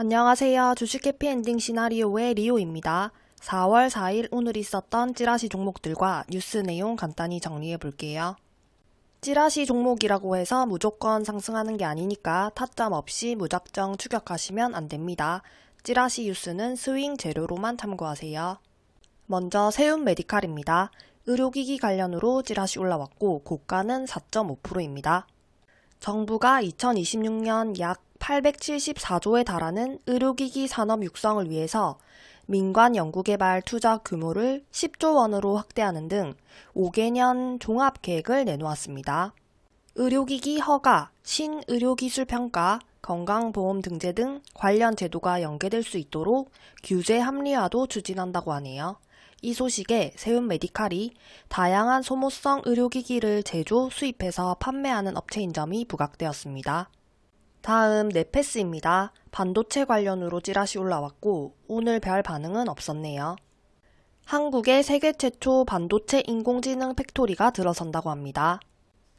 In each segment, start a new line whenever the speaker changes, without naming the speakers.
안녕하세요. 주식 해피엔딩 시나리오의 리오입니다. 4월 4일 오늘 있었던 찌라시 종목들과 뉴스 내용 간단히 정리해 볼게요. 찌라시 종목이라고 해서 무조건 상승하는 게 아니니까 타점 없이 무작정 추격하시면 안 됩니다. 찌라시 뉴스는 스윙 재료로만 참고하세요. 먼저 세운 메디칼입니다. 의료기기 관련으로 찌라시 올라왔고 고가는 4.5%입니다. 정부가 2026년 약 874조에 달하는 의료기기 산업 육성을 위해서 민관 연구개발 투자 규모를 10조 원으로 확대하는 등 5개년 종합계획을 내놓았습니다. 의료기기 허가, 신의료기술평가, 건강보험 등재 등 관련 제도가 연계될 수 있도록 규제 합리화도 추진한다고 하네요. 이 소식에 세운 메디칼이 다양한 소모성 의료기기를 제조, 수입해서 판매하는 업체인 점이 부각되었습니다. 다음 네패스입니다. 반도체 관련으로 찌라시 올라왔고 오늘 별 반응은 없었네요. 한국의 세계 최초 반도체 인공지능 factory가 들어선다고 합니다.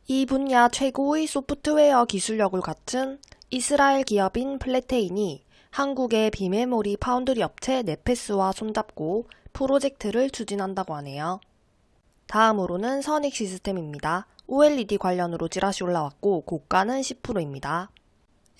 이 분야 최고의 소프트웨어 기술력을 갖춘 이스라엘 기업인 플래테인이 한국의 비메모리 파운드리 업체 네패스와 손잡고 프로젝트를 추진한다고 하네요. 다음으로는 선익 시스템입니다. OLED 관련으로 찌라시 올라왔고 고가는 10%입니다.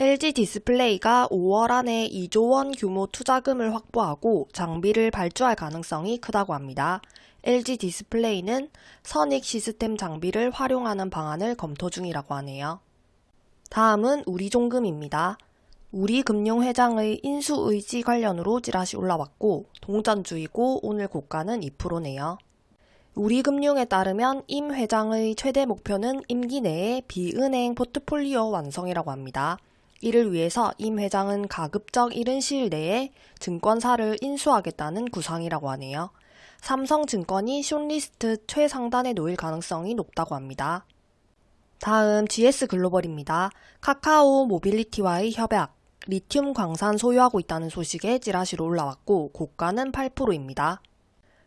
LG 디스플레이가 5월 안에 2조 원 규모 투자금을 확보하고 장비를 발주할 가능성이 크다고 합니다. LG 디스플레이는 선익 시스템 장비를 활용하는 방안을 검토 중이라고 하네요. 다음은 우리종금입니다. 우리금융회장의 인수의지 관련으로 찌라시 올라왔고 동전주이고 오늘 고가는 2%네요. 우리금융에 따르면 임 회장의 최대 목표는 임기 내에 비은행 포트폴리오 완성이라고 합니다. 이를 위해서 임 회장은 가급적 이른 시일 내에 증권사를 인수하겠다는 구상이라고 하네요. 삼성증권이 shortlist 최상단에 놓일 가능성이 높다고 합니다. 다음 GS 글로벌입니다. 카카오 모빌리티와의 협약, 리튬 광산 소유하고 있다는 소식에 찌라시로 올라왔고 고가는 8%입니다.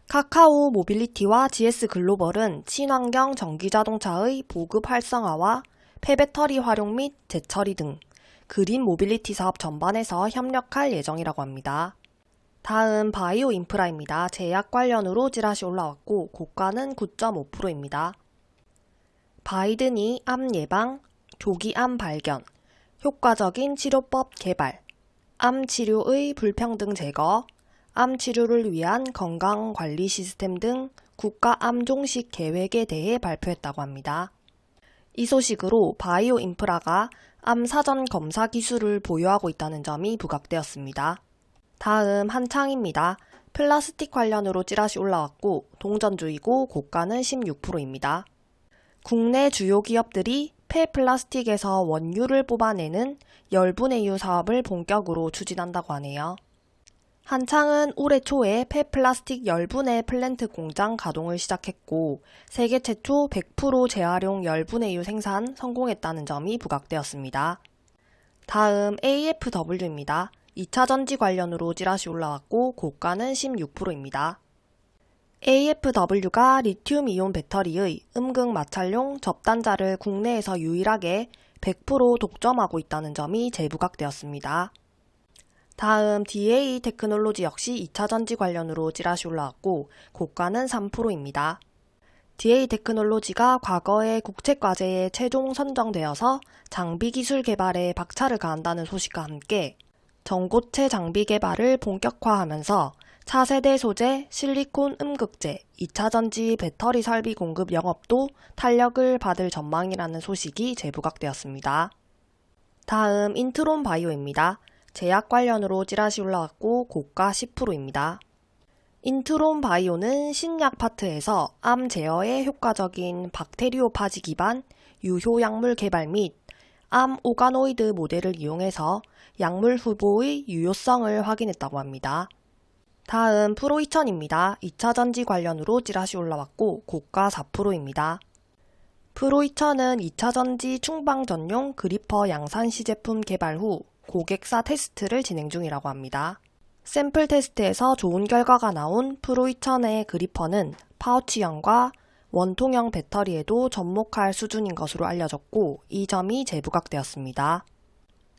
카카오 모빌리티와 GS 글로벌은 친환경 전기자동차의 보급 활성화와 폐배터리 활용 및 재처리 등 green mobility 사업 전반에서 협력할 예정이라고 합니다. 다음 바이오 인프라입니다. 제약 관련으로 찌라시 올라왔고 고가는 9.5%입니다. 바이든이 암 예방, 조기 암 발견, 효과적인 치료법 개발, 암 치료의 불평등 제거, 암 치료를 위한 건강 관리 시스템 등 국가 암 종식 계획에 대해 발표했다고 합니다. 이 소식으로 바이오 인프라가 암 사전 검사 기술을 보유하고 있다는 점이 부각되었습니다. 다음 한창입니다. 플라스틱 관련으로 찌라시 올라왔고 동전주이고 고가는 16%입니다. 국내 주요 기업들이 폐플라스틱에서 원유를 뽑아내는 열분해유 사업을 본격으로 추진한다고 하네요. 한창은 올해 초에 폐플라스틱 열분해 플랜트 공장 가동을 시작했고 세계 최초 100% 재활용 열분해유 생산 성공했다는 점이 부각되었습니다. 다음 AFW입니다. 2차 전지 관련으로 찌라시 올라왔고 고가는 16%입니다. AFW가 리튬 이온 배터리의 음극 마찰용 접단자를 국내에서 유일하게 100% 독점하고 있다는 점이 재부각되었습니다. 다음 DA 테크놀로지 역시 2차 전지 관련으로 찌라시 올라왔고 고가는 3%입니다. DA 테크놀로지가 과거의 국책과제에 최종 선정되어서 장비 기술 개발에 박차를 가한다는 소식과 함께 전고체 장비 개발을 본격화하면서 차세대 소재, 실리콘 음극재, 2차 전지 배터리 설비 공급 영업도 탄력을 받을 전망이라는 소식이 재부각되었습니다. 다음 인트론 바이오입니다. 제약 관련으로 찌라시 올라왔고 고가 10%입니다. 인트론 바이오는 신약 파트에서 암 제어에 효과적인 박테리오파지 기반 유효 약물 개발 및 암 오가노이드 모델을 이용해서 약물 후보의 유효성을 확인했다고 합니다. 다음 프로2000입니다. 2차 전지 관련으로 찌라시 올라왔고 고가 4%입니다. 프로2000은 2차 전지 충방 전용 그리퍼 양산 시 제품 개발 후 고객사 테스트를 진행 중이라고 합니다. 샘플 테스트에서 좋은 결과가 나온 프로 2000의 그리퍼는 파우치형과 원통형 배터리에도 접목할 수준인 것으로 알려졌고 이 점이 재부각되었습니다.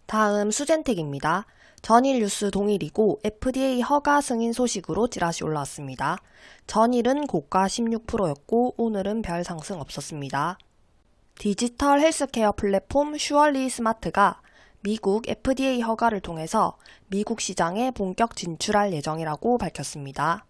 다음 수젠텍입니다. 전일 뉴스 동일이고 FDA 허가 승인 소식으로 찌라시 올라왔습니다. 전일은 고가 16%였고 오늘은 별 상승 없었습니다. 디지털 헬스케어 플랫폼 슈얼리 스마트가 미국 FDA 허가를 통해서 미국 시장에 본격 진출할 예정이라고 밝혔습니다.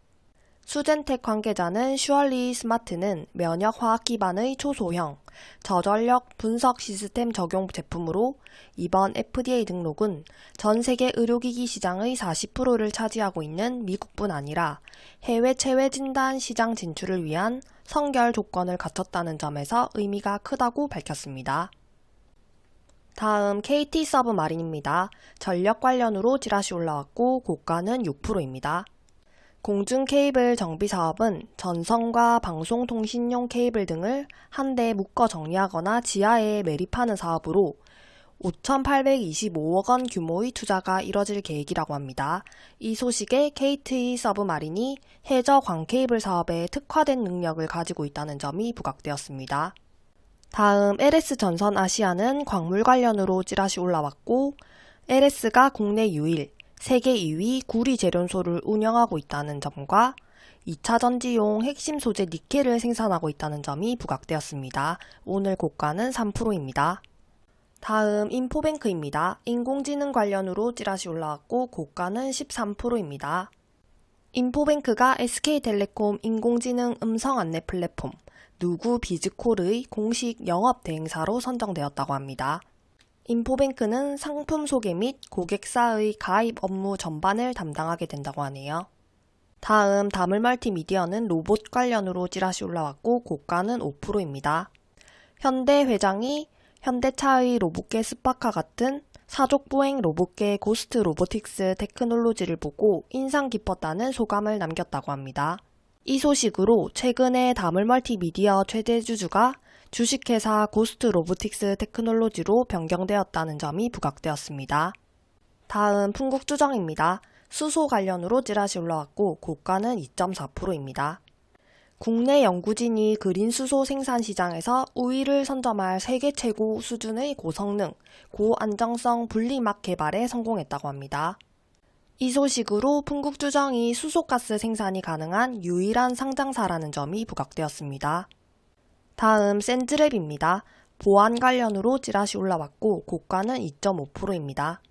수젠텍 관계자는 슈얼리 스마트는 면역 화학 기반의 초소형, 저전력 분석 시스템 적용 제품으로 이번 FDA 등록은 전 세계 의료기기 시장의 40%를 차지하고 있는 미국뿐 아니라 해외 체외 진단 시장 진출을 위한 선결 조건을 갖췄다는 점에서 의미가 크다고 밝혔습니다. 다음 KT 서브 마린입니다. 전력 관련으로 지라시 올라왔고 고가는 6%입니다. 공중 케이블 정비 사업은 전선과 방송통신용 케이블 등을 한데 묶어 정리하거나 지하에 매립하는 사업으로 5,825억 원 규모의 투자가 이뤄질 계획이라고 합니다. 이 소식에 KT 서브마린이 해저 광케이블 사업에 특화된 능력을 가지고 있다는 점이 부각되었습니다. 다음 LS 전선 아시아는 광물 관련으로 찌라시 올라왔고 LS가 국내 유일, 세계 2위 구리 재련소를 운영하고 있다는 점과 2차 전지용 핵심 소재 니켈을 생산하고 있다는 점이 부각되었습니다. 오늘 고가는 3%입니다. 다음 인포뱅크입니다. 인공지능 관련으로 찌라시 올라왔고 고가는 13%입니다. 인포뱅크가 SK텔레콤 인공지능 음성 안내 플랫폼 누구 비즈콜의 공식 영업 대행사로 선정되었다고 합니다. 인포뱅크는 상품 소개 및 고객사의 가입 업무 전반을 담당하게 된다고 하네요. 다음 다물 멀티미디어는 로봇 관련으로 찌라시 올라왔고 고가는 5%입니다. 현대 회장이 현대차의 로봇개 스팟과 같은 사족보행 로봇개 고스트 로보틱스 테크놀로지를 보고 인상 깊었다는 소감을 남겼다고 합니다. 이 소식으로 최근에 다물 멀티미디어 최대 주주가 주식회사 고스트 로보틱스 테크놀로지로 변경되었다는 점이 부각되었습니다. 다음 풍국주정입니다. 수소 관련으로 찌라시 올라왔고 고가는 2.4%입니다. 국내 연구진이 그린 수소 생산 시장에서 우위를 선점할 세계 최고 수준의 고성능, 고안정성 분리막 개발에 성공했다고 합니다. 이 소식으로 풍국주정이 수소가스 생산이 가능한 유일한 상장사라는 점이 부각되었습니다. 다음 샌드랩입니다. 보안 관련으로 찌라시 올라왔고 고가는 2.5%입니다.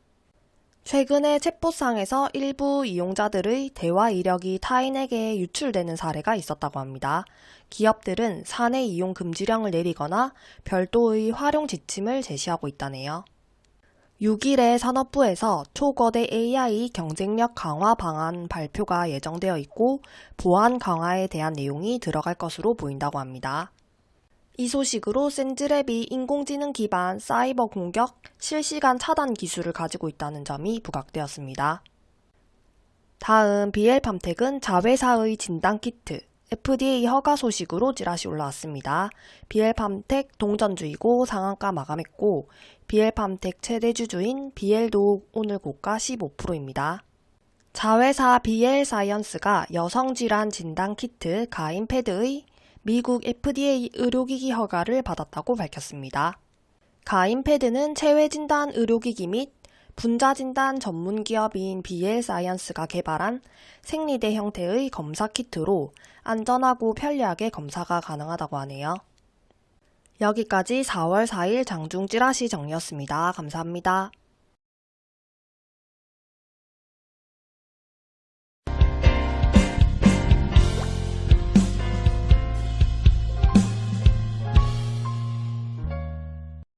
최근에 챗봇상에서 일부 이용자들의 대화 이력이 타인에게 유출되는 사례가 있었다고 합니다. 기업들은 사내 이용 금지령을 내리거나 별도의 활용 지침을 제시하고 있다네요. 6일에 산업부에서 초거대 AI 경쟁력 강화 방안 발표가 예정되어 있고 보안 강화에 대한 내용이 들어갈 것으로 보인다고 합니다. 이 소식으로 샌즈랩이 인공지능 기반 사이버 공격 실시간 차단 기술을 가지고 있다는 점이 부각되었습니다. 다음 비엘팜텍은 자회사의 진단 키트 FDA 허가 소식으로 찌라시 올라왔습니다. 비엘팜텍 동전주이고 상한가 마감했고 비엘팜텍 최대 주주인 비엘도 오늘 고가 15%입니다. 자회사 비엘사이언스가 여성질환 진단 키트 가인패드의 미국 FDA 의료기기 허가를 받았다고 밝혔습니다. 가인패드는 체외진단 의료기기 및 분자진단 전문 기업인 BL 사이언스가 개발한 생리대 형태의 검사 키트로 안전하고 편리하게 검사가 가능하다고 하네요. 여기까지 4월 4일 장중 찌라시 정리였습니다. 감사합니다.